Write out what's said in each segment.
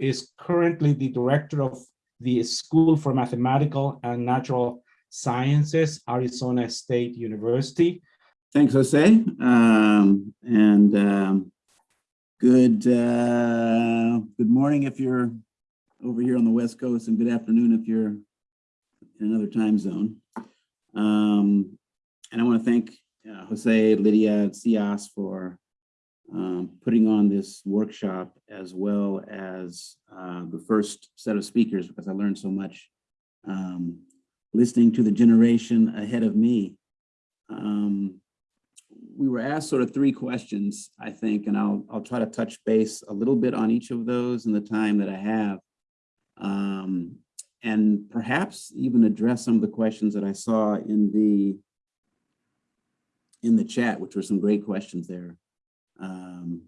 is currently the director of the School for Mathematical and Natural Sciences, Arizona State University. Thanks, Jose. Um, and um, good uh, good morning if you're over here on the West Coast, and good afternoon if you're in another time zone. Um, and I want to thank uh, Jose, Lydia, CIAS for um, putting on this workshop as well as uh, the first set of speakers because I learned so much um, listening to the generation ahead of me. Um, we were asked sort of three questions, I think, and I'll, I'll try to touch base a little bit on each of those in the time that I have. Um, and perhaps even address some of the questions that I saw in the in the chat, which were some great questions there um,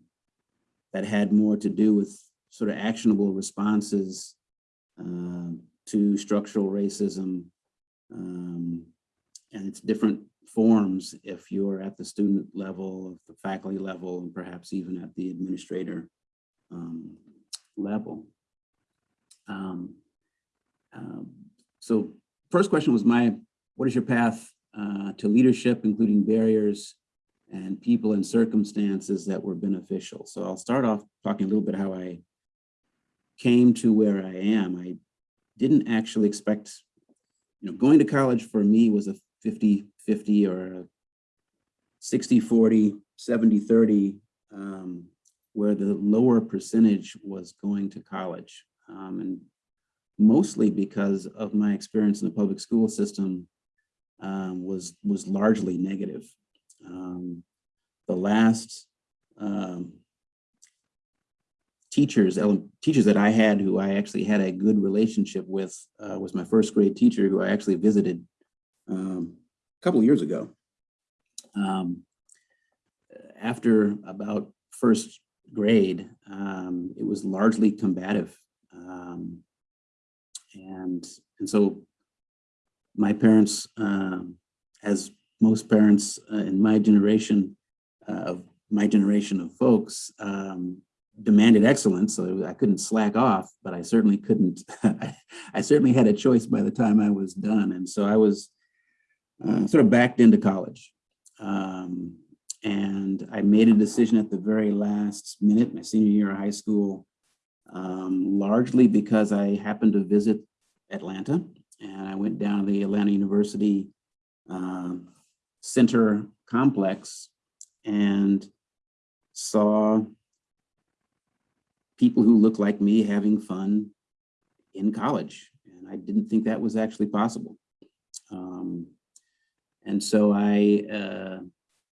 that had more to do with sort of actionable responses uh, to structural racism um, and its different forms if you're at the student level, the faculty level, and perhaps even at the administrator um, level. Um, um, so first question was my, what is your path uh, to leadership, including barriers and people and circumstances that were beneficial. So I'll start off talking a little bit how I came to where I am. I didn't actually expect, you know, going to college for me was a 50-50 or a 60-40, 70-30, um, where the lower percentage was going to college. Um, and mostly because of my experience in the public school system um, was, was largely negative. Um, the last um, teachers, teachers that I had who I actually had a good relationship with uh, was my first grade teacher who I actually visited um, a couple years ago. Um, after about first grade, um, it was largely combative. Um, and, and so my parents, as most parents uh, in my generation, uh, of my generation of folks, um, demanded excellence. So I couldn't slack off, but I certainly couldn't, I, certainly had a choice by the time I was done. And so I was uh, sort of backed into college. Um, and I made a decision at the very last minute, my senior year of high school, um, largely because I happened to visit Atlanta and I went down to the Atlanta University uh, Center complex and saw people who look like me having fun in college. And I didn't think that was actually possible. Um, and so I uh,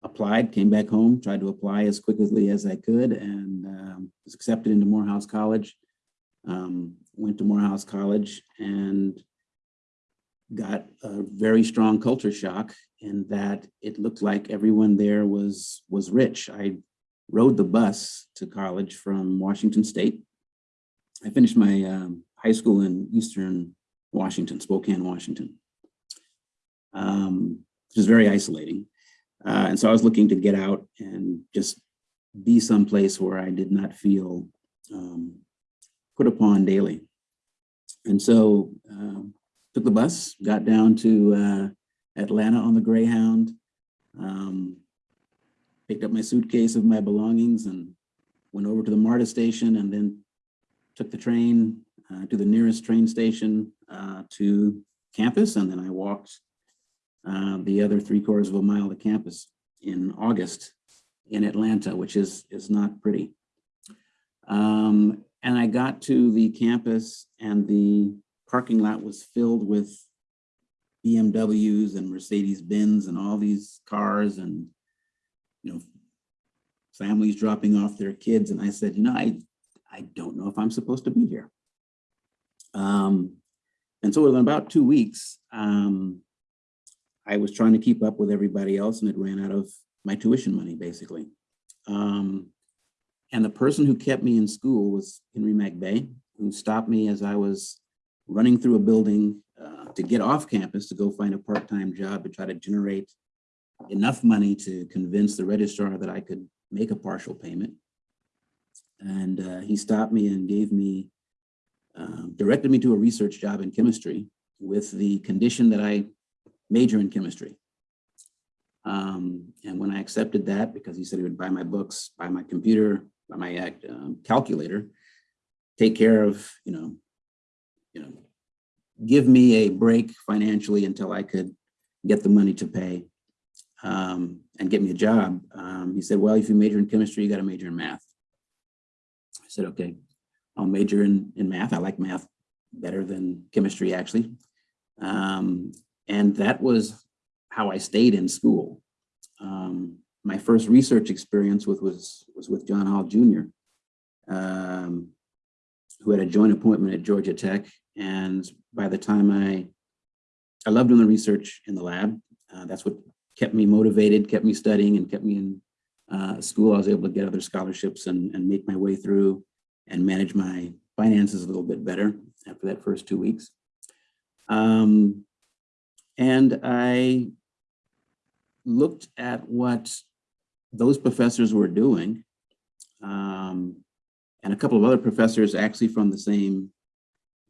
applied, came back home, tried to apply as quickly as I could and um, was accepted into Morehouse College. Um, went to Morehouse College and got a very strong culture shock in that it looked like everyone there was was rich. I rode the bus to college from Washington State. I finished my um, high school in Eastern Washington, Spokane, Washington, um, which is very isolating. Uh, and so I was looking to get out and just be someplace where I did not feel um, put upon daily. And so um, took the bus, got down to uh, Atlanta on the Greyhound, um, picked up my suitcase of my belongings and went over to the MARTA station and then took the train uh, to the nearest train station uh, to campus. And then I walked uh, the other three quarters of a mile to campus in August in Atlanta, which is, is not pretty. Um, and I got to the campus and the parking lot was filled with BMWs and Mercedes Benz and all these cars and, you know, families dropping off their kids. And I said, you know, I, I don't know if I'm supposed to be here. Um, and so within about two weeks, um, I was trying to keep up with everybody else and it ran out of my tuition money, basically. Um, and the person who kept me in school was Henry McBay, who stopped me as I was running through a building uh, to get off campus to go find a part-time job to try to generate enough money to convince the registrar that I could make a partial payment. And uh, he stopped me and gave me um, directed me to a research job in chemistry with the condition that I major in chemistry. Um, and when I accepted that, because he said he would buy my books, buy my computer, buy my um, calculator, take care of, you know, you know, give me a break financially until I could get the money to pay um, and get me a job. Um, he said, well, if you major in chemistry, you got to major in math. I said, okay, I'll major in, in math. I like math better than chemistry, actually. Um, and that was how I stayed in school. Um, my first research experience with was, was with John Hall Jr., um, who had a joint appointment at Georgia Tech. And by the time I, I loved doing the research in the lab. Uh, that's what kept me motivated, kept me studying and kept me in uh, school. I was able to get other scholarships and, and make my way through and manage my finances a little bit better after that first two weeks. Um, and I looked at what those professors were doing. Um, and a couple of other professors actually from the same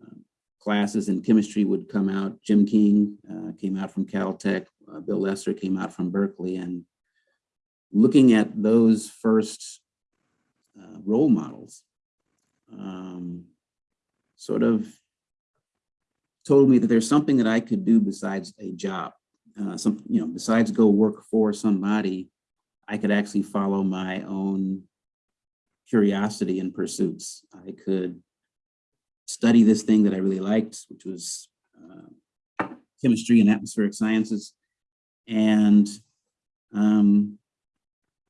uh, classes in chemistry would come out. Jim King uh, came out from Caltech, uh, Bill Lester came out from Berkeley and looking at those first uh, role models um, sort of told me that there's something that I could do besides a job. Uh, some, you know, besides go work for somebody, I could actually follow my own curiosity and pursuits. I could study this thing that I really liked, which was uh, chemistry and atmospheric sciences, and um,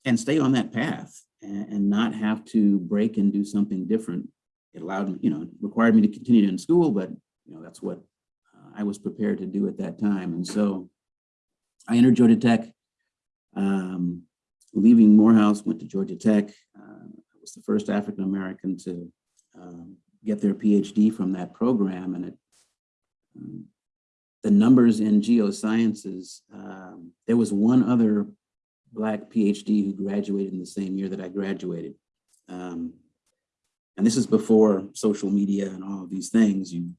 and stay on that path and, and not have to break and do something different. It allowed me, you know, required me to continue in school, but you know that's what uh, I was prepared to do at that time. And so I entered Georgia Tech. Um, leaving Morehouse, went to Georgia Tech. Uh, was the first African American to um, get their PhD from that program, and it, um, the numbers in geosciences. Um, there was one other Black PhD who graduated in the same year that I graduated. Um, and this is before social media and all of these things. You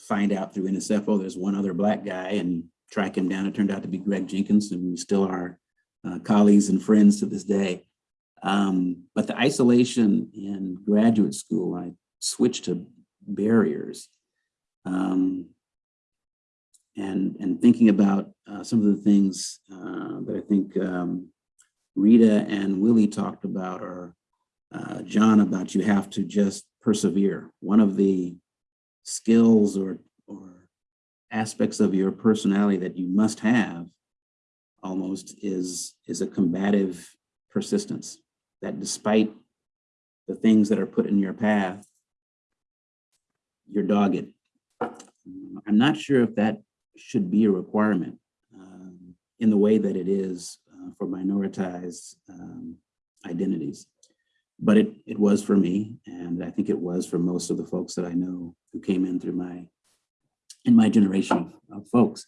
find out through NSF, oh, there's one other Black guy, and track him down. It turned out to be Greg Jenkins, and we still are uh, colleagues and friends to this day. Um, but the isolation in graduate school, I switched to barriers. Um, and, and thinking about uh, some of the things uh, that I think um, Rita and Willie talked about, or uh, John about you have to just persevere. One of the skills or, or aspects of your personality that you must have almost is, is a combative persistence that despite the things that are put in your path, you're dogged. I'm not sure if that should be a requirement um, in the way that it is uh, for minoritized um, identities. But it, it was for me, and I think it was for most of the folks that I know who came in through my, in my generation of folks.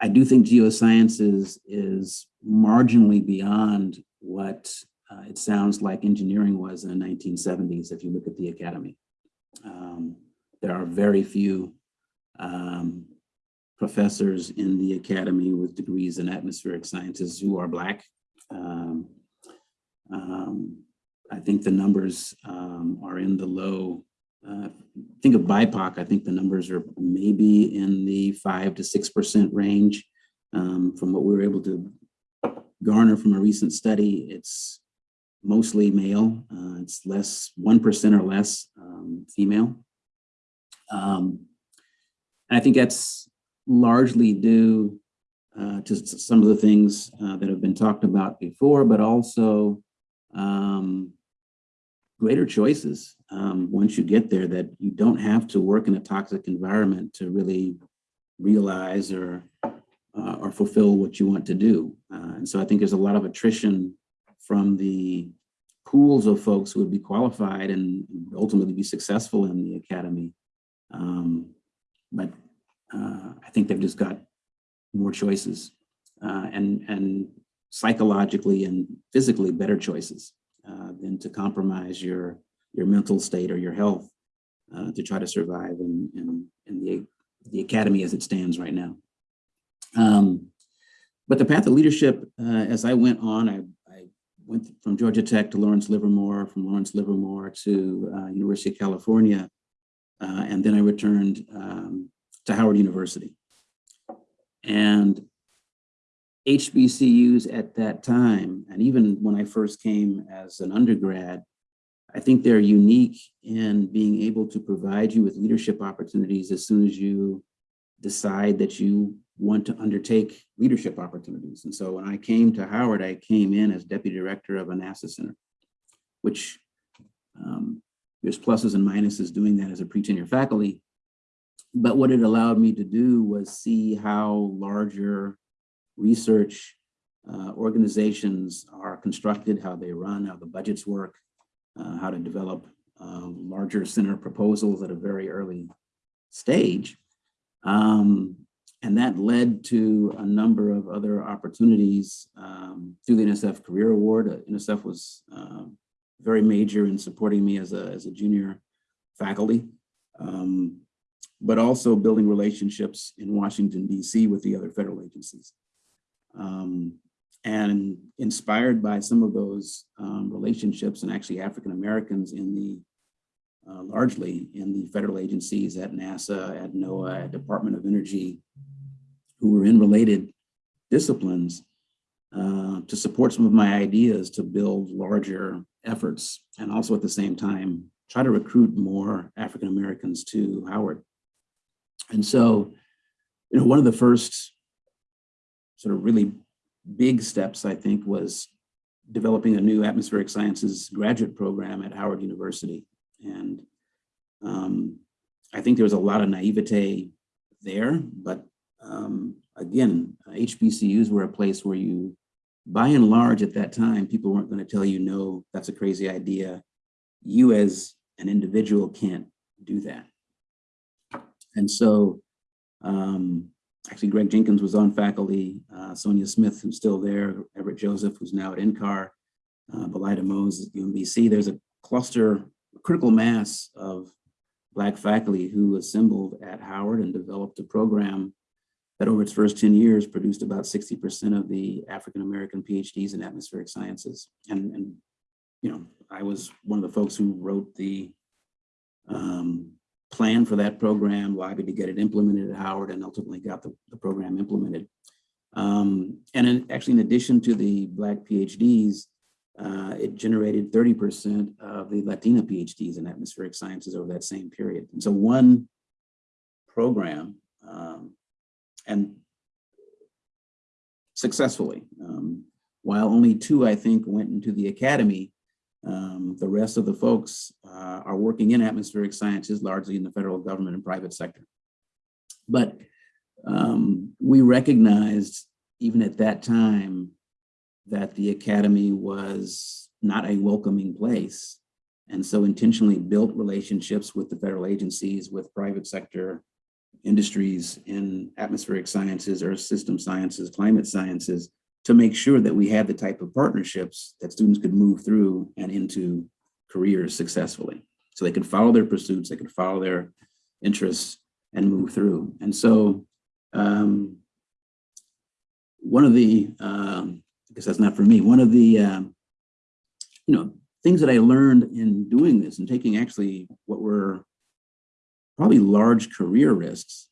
I do think geosciences is marginally beyond what uh, it sounds like engineering was in the 1970s if you look at the academy. Um, there are very few um, professors in the academy with degrees in atmospheric sciences who are Black. Um, um I think the numbers um, are in the low uh, think of BIPOC, I think the numbers are maybe in the five to 6% range. Um, from what we were able to garner from a recent study, it's mostly male. Uh, it's less, 1% or less um, female. Um, I think that's largely due uh, to some of the things uh, that have been talked about before, but also um, greater choices um, once you get there that you don't have to work in a toxic environment to really realize or uh, or fulfill what you want to do. Uh, and so I think there's a lot of attrition from the pools of folks who would be qualified and ultimately be successful in the academy. Um, but uh, I think they've just got more choices uh, and, and psychologically and physically better choices uh, than to compromise your, your mental state or your health uh, to try to survive in, in, in the, the academy as it stands right now. Um, but the path of leadership, uh, as I went on, I, I went from Georgia Tech to Lawrence Livermore, from Lawrence Livermore to uh, University of California, uh, and then I returned um, to Howard University. And HBCUs at that time, and even when I first came as an undergrad, I think they're unique in being able to provide you with leadership opportunities as soon as you decide that you want to undertake leadership opportunities. And so when I came to Howard, I came in as deputy director of a NASA center, which um, there's pluses and minuses doing that as a pre-tenure faculty. But what it allowed me to do was see how larger research uh, organizations are constructed, how they run, how the budgets work, uh, how to develop uh, larger center proposals at a very early stage. Um, and that led to a number of other opportunities um, through the NSF Career Award. Uh, NSF was uh, very major in supporting me as a, as a junior faculty, um, but also building relationships in Washington, DC with the other federal agencies. Um, and inspired by some of those um, relationships and actually African Americans in the uh, largely in the federal agencies at NASA, at NOAA, at Department of Energy, who were in related disciplines uh, to support some of my ideas to build larger efforts and also at the same time try to recruit more African Americans to Howard. And so, you know, one of the first sort of really big steps, I think, was developing a new atmospheric sciences graduate program at Howard University. And um, I think there was a lot of naivete there, but um, again, HBCUs were a place where you, by and large at that time, people weren't going to tell you, no, that's a crazy idea. You as an individual can't do that. And so um, actually Greg Jenkins was on faculty, uh, Sonia Smith, who's still there, Everett Joseph, who's now at NCAR, uh, Belay Demoz at UMBC. There's a cluster, critical mass of Black faculty who assembled at Howard and developed a program that over its first 10 years produced about 60% of the African-American PhDs in atmospheric sciences. And, and, you know, I was one of the folks who wrote the um, plan for that program, lobbied to get it implemented at Howard and ultimately got the, the program implemented. Um, and in, actually, in addition to the Black PhDs, uh, it generated 30% of the Latina PhDs in atmospheric sciences over that same period. And so one program, um, and successfully, um, while only two, I think, went into the academy, um, the rest of the folks uh, are working in atmospheric sciences, largely in the federal government and private sector. But um, we recognized even at that time that the academy was not a welcoming place. And so intentionally built relationships with the federal agencies, with private sector industries in atmospheric sciences, earth system sciences, climate sciences, to make sure that we had the type of partnerships that students could move through and into careers successfully. So they could follow their pursuits, they could follow their interests and move through. And so um, one of the, um, Guess that's not for me, one of the, um, you know, things that I learned in doing this and taking actually what were probably large career risks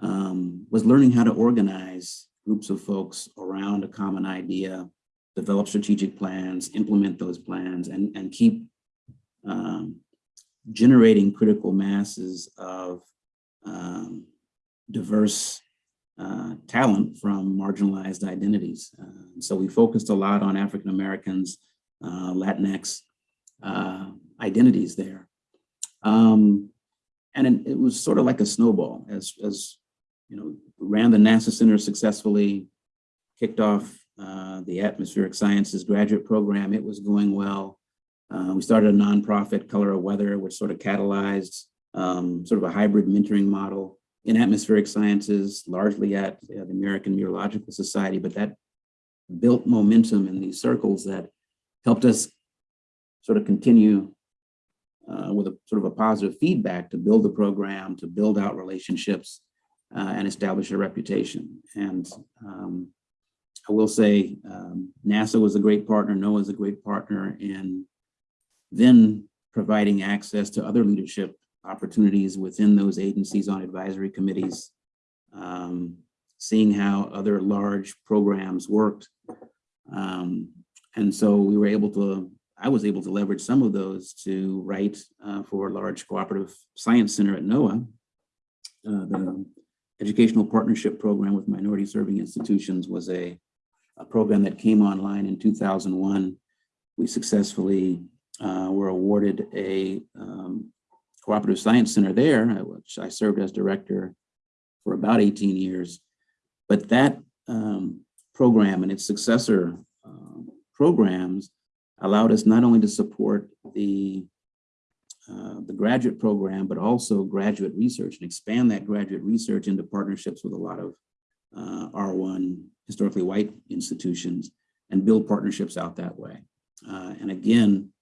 um, was learning how to organize groups of folks around a common idea, develop strategic plans, implement those plans, and, and keep um, generating critical masses of um, diverse uh, talent from marginalized identities. Uh, so we focused a lot on African Americans, uh, Latinx uh, identities there. Um, and it, was sort of like a snowball as, as you know, ran the NASA Center successfully, kicked off uh, the atmospheric sciences graduate program. It was going well. We started a nonprofit, Color of Weather, which sort of catalyzed um, sort of a hybrid mentoring model in atmospheric sciences, largely at uh, the American Meteorological Society, but that built momentum in these circles that helped us sort of continue uh, with a sort of a positive feedback to build the program, to build out relationships uh, and establish a reputation. And um, I will say um, NASA was a great partner, NOAA is a great partner in then providing access to other leadership opportunities within those agencies on advisory committees, um, seeing how other large programs worked. Um, and so we were able to, I was able to leverage some of those to write uh, for a large cooperative science center at NOAA, uh, the educational partnership program with minority serving institutions was a, a program that came online in 2001. We successfully uh, were awarded a um, cooperative science center there, which I served as director for about 18 years. But that um, program and its successor um, programs allowed us not only to support the uh, the graduate program, but also graduate research and expand that graduate research into partnerships with a lot of uh, R1 historically white institutions and build partnerships out that way. Uh, and again,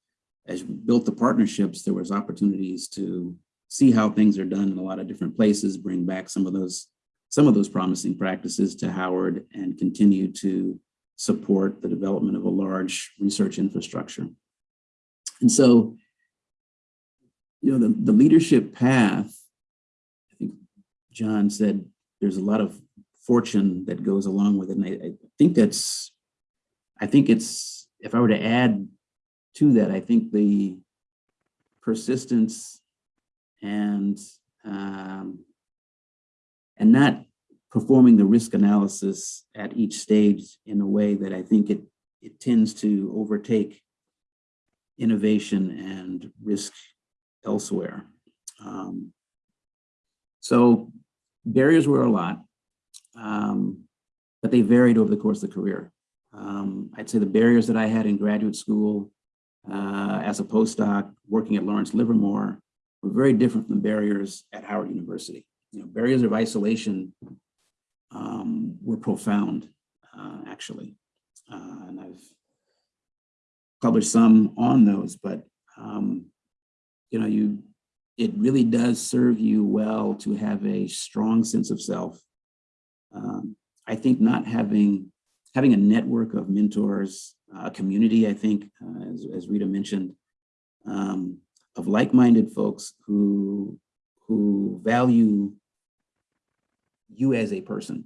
as we built the partnerships, there was opportunities to see how things are done in a lot of different places, bring back some of those some of those promising practices to Howard and continue to support the development of a large research infrastructure. And so, you know, the, the leadership path, I think John said there's a lot of fortune that goes along with it. And I, I think that's, I think it's, if I were to add to that, I think the persistence and um, and not performing the risk analysis at each stage in a way that I think it it tends to overtake innovation and risk elsewhere. Um, so barriers were a lot, um, but they varied over the course of the career. Um, I'd say the barriers that I had in graduate school uh, as a postdoc working at Lawrence Livermore were very different from the barriers at Howard University. You know, barriers of isolation um, were profound, uh, actually. Uh, and I've published some on those, but um, you know, you it really does serve you well to have a strong sense of self. Um, I think not having having a network of mentors, a community, I think, uh, as, as Rita mentioned, um, of like-minded folks who who value you as a person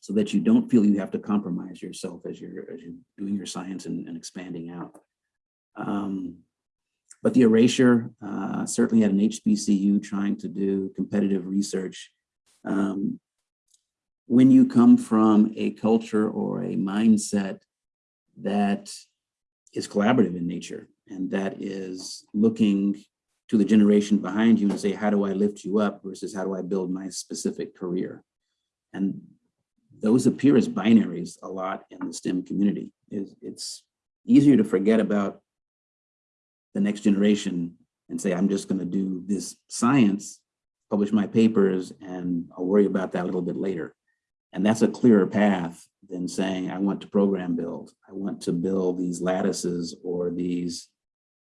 so that you don't feel you have to compromise yourself as you're as you're doing your science and, and expanding out. Um, but the erasure, uh, certainly at an HBCU trying to do competitive research, um, when you come from a culture or a mindset that is collaborative in nature and that is looking to the generation behind you and say, how do I lift you up versus how do I build my specific career? And those appear as binaries a lot in the STEM community. It's easier to forget about the next generation and say, I'm just gonna do this science, publish my papers, and I'll worry about that a little bit later. And that's a clearer path than saying, I want to program build. I want to build these lattices or these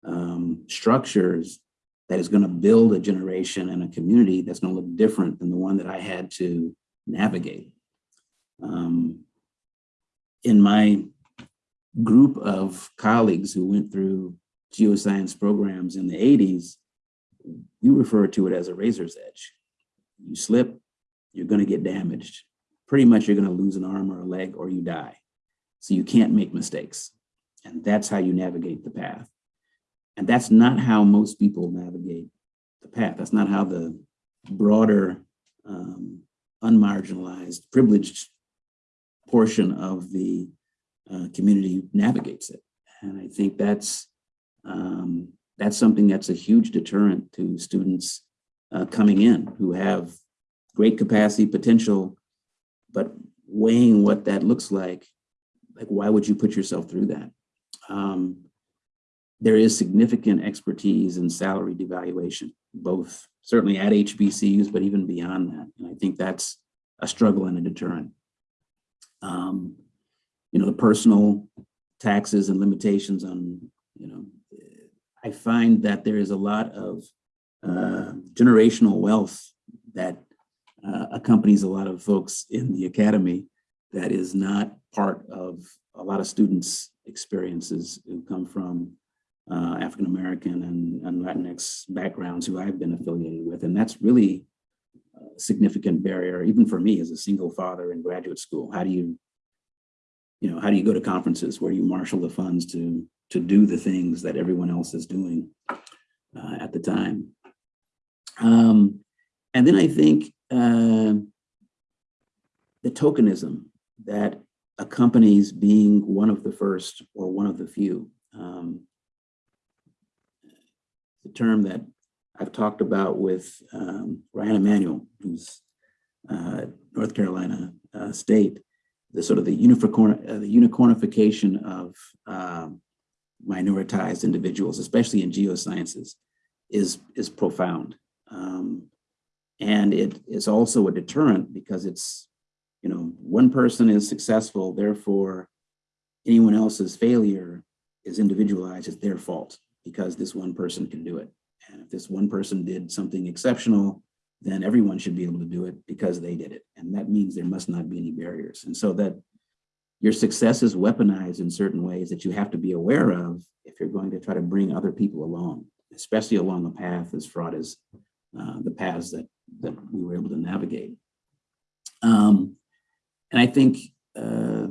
um, structures that is going to build a generation and a community that's going to look different than the one that I had to navigate. Um, in my group of colleagues who went through geoscience programs in the 80s, we refer to it as a razor's edge. You slip, you're going to get damaged. Pretty much you're going to lose an arm or a leg or you die. So you can't make mistakes. And that's how you navigate the path. And that's not how most people navigate the path. That's not how the broader, um, unmarginalized, privileged portion of the uh, community navigates it. And I think that's um, that's something that's a huge deterrent to students uh, coming in who have great capacity, potential, but weighing what that looks like, like why would you put yourself through that? Um, there is significant expertise in salary devaluation, both certainly at HBCUs, but even beyond that. And I think that's a struggle and a deterrent. Um, you know, the personal taxes and limitations on, you know, I find that there is a lot of uh, generational wealth that uh, accompanies a lot of folks in the academy that is not part of a lot of students' experiences who come from uh, African American and, and Latinx backgrounds who I've been affiliated with. And that's really a significant barrier, even for me as a single father in graduate school. How do you, you know, how do you go to conferences where you marshal the funds to, to do the things that everyone else is doing uh, at the time? Um, and then I think uh, the tokenism that accompanies being one of the first or one of the few. Um, the term that I've talked about with um, Ryan Emanuel, who's uh, North Carolina uh, State, the sort of the, unicorn, uh, the unicornification of um, minoritized individuals, especially in geosciences, is, is profound. Um, and it is also a deterrent because it's, you know, one person is successful, therefore anyone else's failure is individualized, it's their fault because this one person can do it. And if this one person did something exceptional, then everyone should be able to do it because they did it. And that means there must not be any barriers. And so that your success is weaponized in certain ways that you have to be aware of if you're going to try to bring other people along, especially along a path as fraught as uh, the paths that, that we were able to navigate. Um, and I think uh,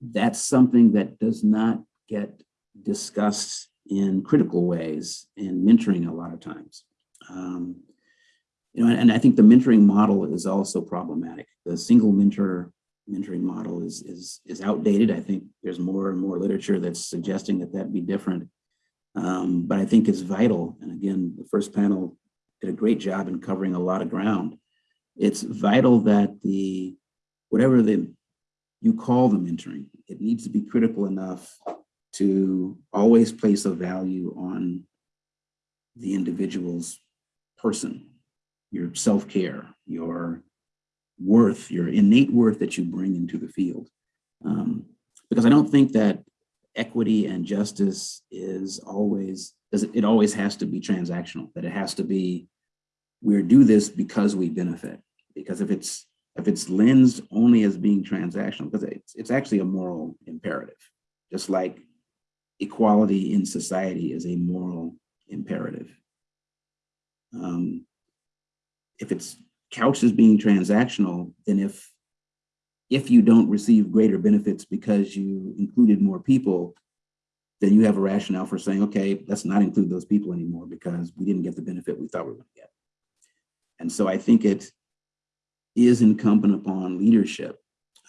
that's something that does not get discussed in critical ways in mentoring a lot of times. Um, you know, and I think the mentoring model is also problematic. The single mentor mentoring model is, is, is outdated. I think there's more and more literature that's suggesting that that be different. Um, but I think it's vital. And again, the first panel did a great job in covering a lot of ground. It's vital that the, whatever the, you call the mentoring, it needs to be critical enough to always place a value on the individual's person, your self-care, your worth, your innate worth that you bring into the field. Um, because I don't think that equity and justice is always, it always has to be transactional, that it has to be, we do this because we benefit. Because if it's if it's lensed only as being transactional, because it's, it's actually a moral imperative, just like equality in society is a moral imperative. Um, if it's couched as being transactional, then if if you don't receive greater benefits because you included more people, then you have a rationale for saying, okay, let's not include those people anymore because we didn't get the benefit we thought we were going to get. And so I think it is incumbent upon leadership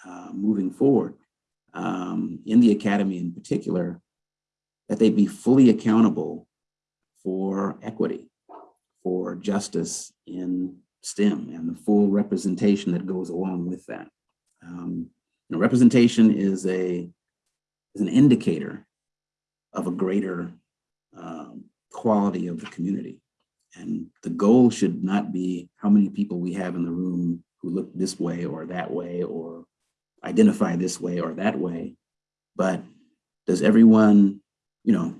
uh, moving forward um, in the academy in particular that they be fully accountable for equity, for justice in STEM and the full representation that goes along with that. Um, you know, representation is a is an indicator of a greater um, quality of the community. And the goal should not be how many people we have in the room who look this way or that way or identify this way or that way, but does everyone you know,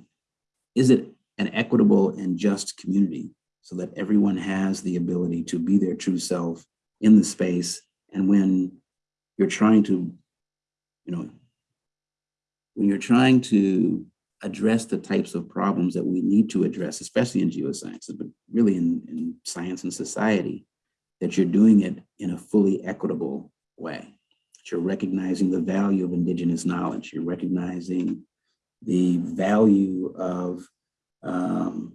is it an equitable and just community so that everyone has the ability to be their true self in the space. And when you're trying to, you know, when you're trying to address the types of problems that we need to address, especially in geosciences, but really in, in science and society, that you're doing it in a fully equitable way. That you're recognizing the value of indigenous knowledge. You're recognizing the value of um,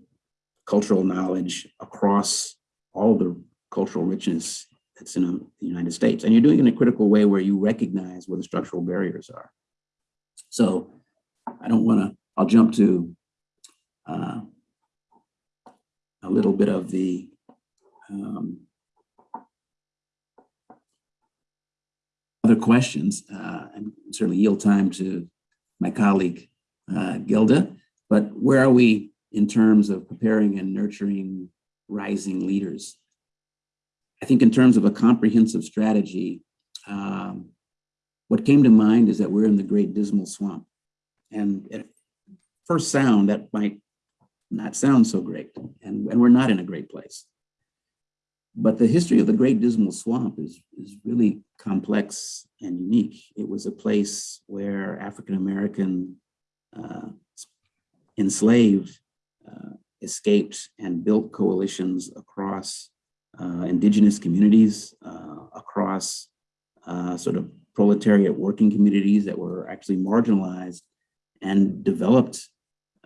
cultural knowledge across all the cultural richness that's in the United States. And you're doing it in a critical way where you recognize where the structural barriers are. So I don't want to, I'll jump to uh, a little bit of the um, other questions uh, and certainly yield time to my colleague uh, Gilda, but where are we in terms of preparing and nurturing rising leaders? I think in terms of a comprehensive strategy, um, what came to mind is that we're in the great dismal swamp. And at first sound, that might not sound so great, and, and we're not in a great place. But the history of the Great Dismal Swamp is, is really complex and unique. It was a place where African-American uh, enslaved uh, escaped and built coalitions across indigenous communities, uh, across uh, sort of proletariat working communities that were actually marginalized and developed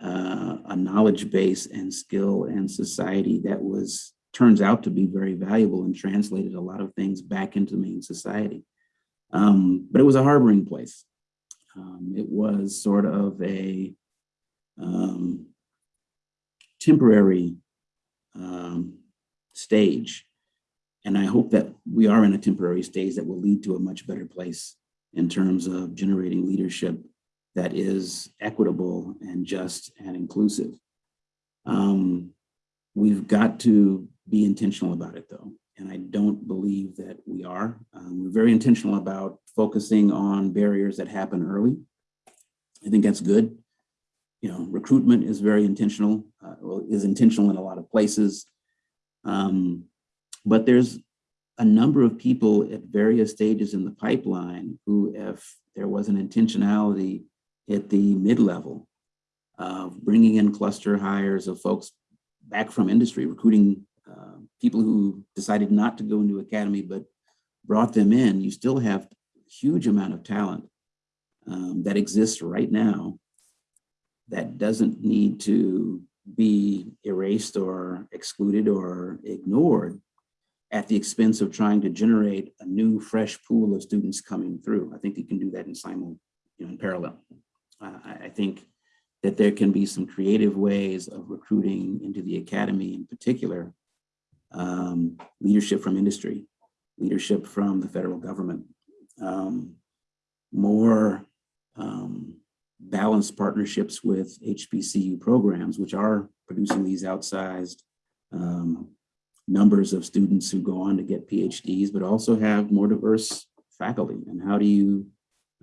uh, a knowledge base and skill and society that was turns out to be very valuable and translated a lot of things back into main society. Um, but it was a harboring place. Um, it was sort of a um, temporary um, stage. And I hope that we are in a temporary stage that will lead to a much better place in terms of generating leadership that is equitable and just and inclusive. Um, we've got to be intentional about it though. And I don't believe that we are. Um, we're very intentional about focusing on barriers that happen early. I think that's good. You know, recruitment is very intentional, uh, well, is intentional in a lot of places. Um, but there's a number of people at various stages in the pipeline who, if there was an intentionality at the mid-level of bringing in cluster hires of folks back from industry, recruiting uh, people who decided not to go into academy, but brought them in, you still have a huge amount of talent um, that exists right now that doesn't need to be erased or excluded or ignored at the expense of trying to generate a new fresh pool of students coming through. I think you can do that in simul, you know, in parallel. Uh, I, think that there can be some creative ways of recruiting into the academy in particular, um, leadership from industry, leadership from the federal government, um, more balanced partnerships with HBCU programs, which are producing these outsized um, numbers of students who go on to get PhDs, but also have more diverse faculty. And how do you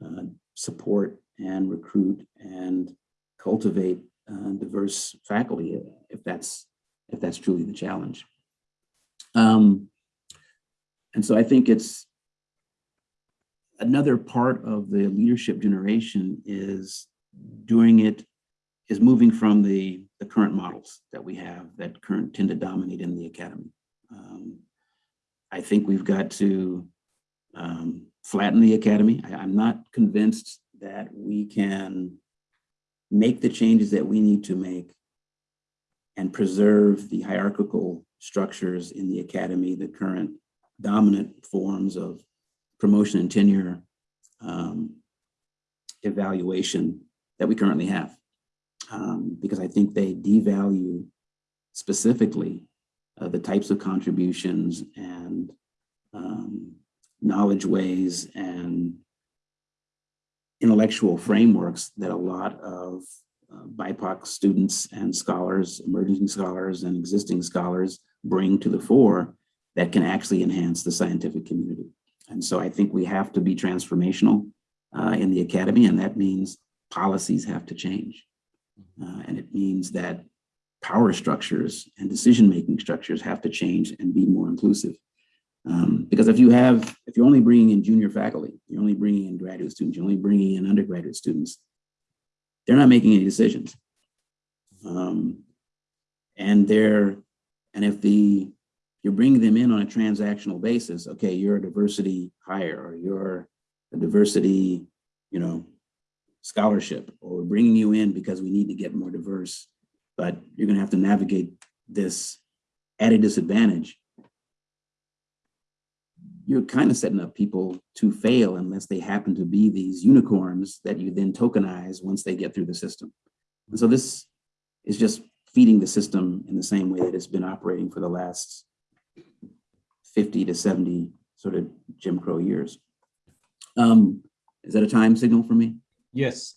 uh, support and recruit and cultivate uh, diverse faculty if that's if that's truly the challenge. Um, and so I think it's another part of the leadership generation is doing it is moving from the the current models that we have that current tend to dominate in the academy. Um, I think we've got to um, flatten the academy. I, I'm not convinced that we can make the changes that we need to make and preserve the hierarchical structures in the academy, the current dominant forms of promotion and tenure um, evaluation that we currently have. Um, because I think they devalue specifically uh, the types of contributions and um, knowledge ways and intellectual frameworks that a lot of uh, BIPOC students and scholars, emerging scholars and existing scholars bring to the fore that can actually enhance the scientific community. And so I think we have to be transformational uh, in the academy, and that means policies have to change. Uh, and it means that power structures and decision-making structures have to change and be more inclusive. Um, because if you have, if you're only bringing in junior faculty, you're only bringing in graduate students, you're only bringing in undergraduate students, they're not making any decisions. Um, and they're, and if the, you're bringing them in on a transactional basis, okay, you're a diversity hire or you're a diversity, you know, scholarship, or we're bringing you in because we need to get more diverse, but you're gonna have to navigate this at a disadvantage you're kind of setting up people to fail unless they happen to be these unicorns that you then tokenize once they get through the system. And so this is just feeding the system in the same way that it's been operating for the last 50 to 70 sort of Jim Crow years. Um, is that a time signal for me? Yes.